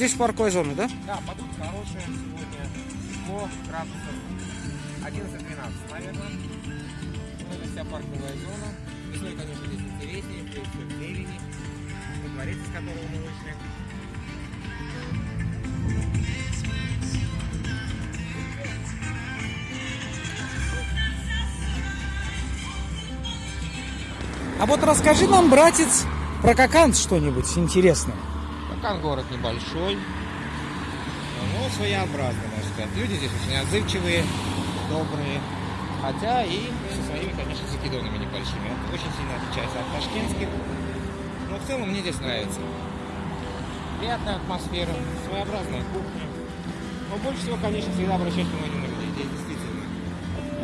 Здесь парковая зона, да? Да, погода хорошая сегодня. Тепло, градусов 11-12, наверное. Ну, это вся парковая зона. Весной, конечно, здесь интереснее, все в зелени. Во дворец, из которого мы вышли. А вот расскажи нам, братец, про Кокант что-нибудь интересное. Кокан город небольшой, но своеобразный, можно сказать. Люди здесь очень отзывчивые, добрые. Хотя и со своими, конечно, закидонами небольшими. Это очень сильно отличается от ташкентских. Но в целом мне здесь нравится. Приятная атмосфера, своеобразная кухня. Но больше всего, конечно, всегда обращать внимание на людей. Здесь действительно,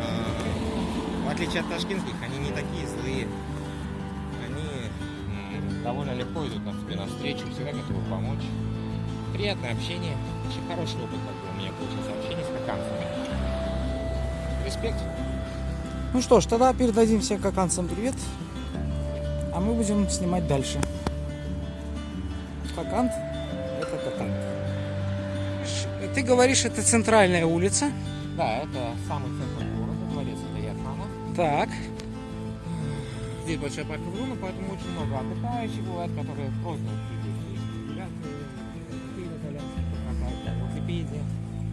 а, в отличие от ташкентских, они не такие злые. Легко идут на тебе навстречу, всегда готовы помочь. Приятное общение. Очень хороший опыт как бы, у меня получился общение с коканцами. Респект. Ну что ж, тогда передадим всем коканцам привет. А мы будем снимать дальше. Кокант – это Кокант. Ш- Ты говоришь, это центральная улица. Да, это самый центр города, дворец Ильяхана. Так. Здесь большая парковая зона, поэтому очень много отдыхающих бывает, которые просто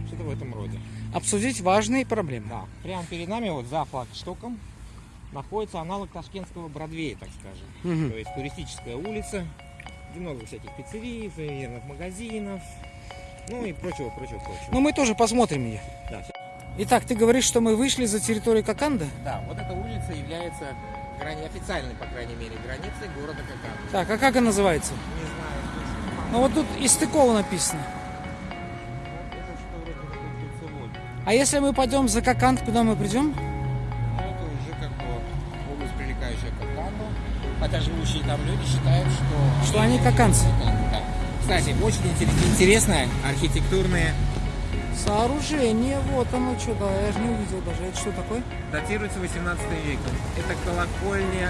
что-то в этом роде. Обсудить важные проблемы. Да, прямо перед нами, вот за флагштоком, находится аналог ташкентского Бродвея, так скажем. Мгм. То есть туристическая улица, где много всяких пиццерий, сувенирных магазинов, ну и прочего, прочего, прочего. Но мы тоже посмотрим ее. Да, Итак, ты говоришь, что мы вышли за территорию Коканда? да, вот эта улица является грани, официальной, по крайней мере, границей города Кокан. Так, а как она называется? Не знаю. Ну вот тут Истыкова написано. А если мы пойдем за Коканд, куда мы придем? Ну, это уже как бы область, прилегающая к Коканду. Хотя живущие там люди считают, что... Что они коканцы. Коканды, да. Кстати, очень интерес- интересная архитектурная Сооружение, вот оно что-то, я же не увидел даже. Это что такое? датируется 18 веком. Это колокольня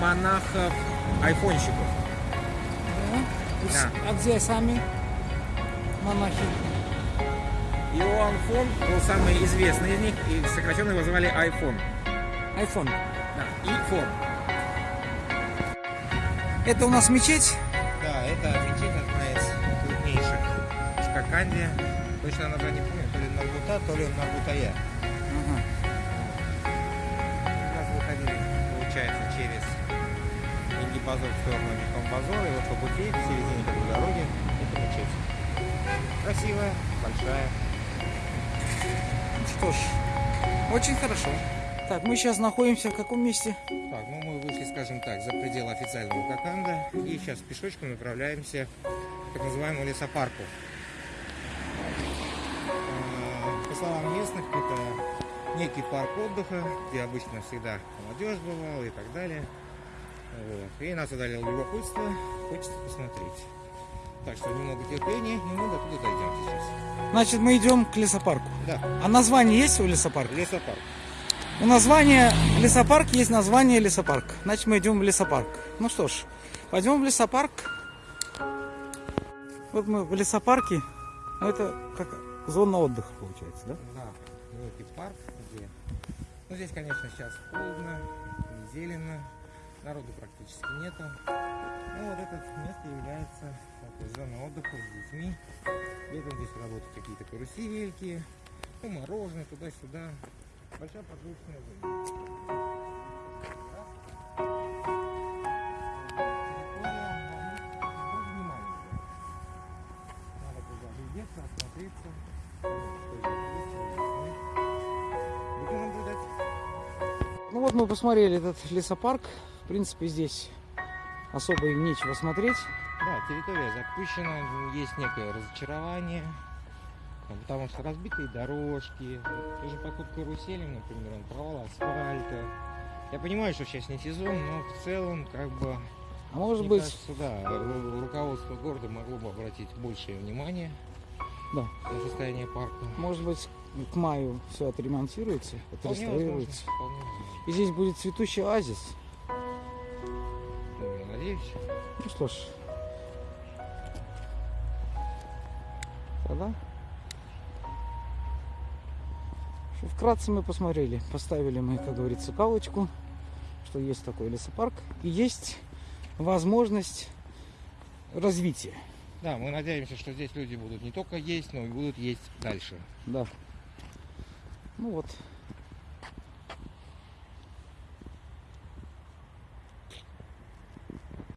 монахов-айфонщиков. Да. И с- Да. А где сами монахи? Иоанн Фон был самый известный из них, и сокращенно его звали iPhone. Айфон. Да, и Фон. Это у нас мечеть. Да, это мечеть одна из крупнейших в Коканде. Точно название не помню, то ли Нарбута, то ли Нарбутая. Ага. У нас выходили, получается, через Ингибазор в сторону Базора, и вот по пути, в середине такой дороги, это мечеть. Красивая, большая. Что ж, очень хорошо. Так, мы сейчас находимся в каком месте? Так, ну мы вышли, скажем так, за пределы официального Коканда и сейчас пешочком направляемся к так называемому лесопарку. По словам местных, это некий парк отдыха, где обычно всегда молодежь бывала и так далее. Вот. И нас одолело любопытство, хочется посмотреть. Так что немного терпения, и мы до туда дойдем сейчас. Значит, мы идем к лесопарку. Да, А название есть у лесопарка? лесопарк. У названия лесопарк есть название лесопарк. Значит, мы идем в лесопарк. Ну что ж, пойдем в лесопарк. Вот мы в лесопарке. Ну, это как зона отдыха получается, да? Да, некий парк, где... Ну, здесь, конечно, сейчас холодно, зелено, народу практически нету. Ну, вот это место является такой зоной отдыха с детьми. Летом здесь работают какие-то карусельки, ну, мороженое, туда-сюда. Большая прогулочная зона. Вот мы посмотрели этот лесопарк. В принципе, здесь особо и нечего смотреть. Да, территория запущена, есть некое разочарование, потому что разбитые дорожки, даже поход каруселем, например, он провал асфальта. Я понимаю, что сейчас не сезон, но в целом, как бы, А может быть, кажется, да, ру- руководство города могло бы обратить большее внимание Да. на состояние парка. может быть, к маю все отремонтируется, Вполне возможно, отреставрируется. вполне возможно. И здесь будет цветущий оазис. Ну, я надеюсь. Ну что ж, да? Что Вкратце мы посмотрели, поставили мы, как говорится, галочку, что есть такой лесопарк и есть возможность развития. Да, мы надеемся, что здесь люди будут не только есть, но и будут есть дальше. Да. Ну вот,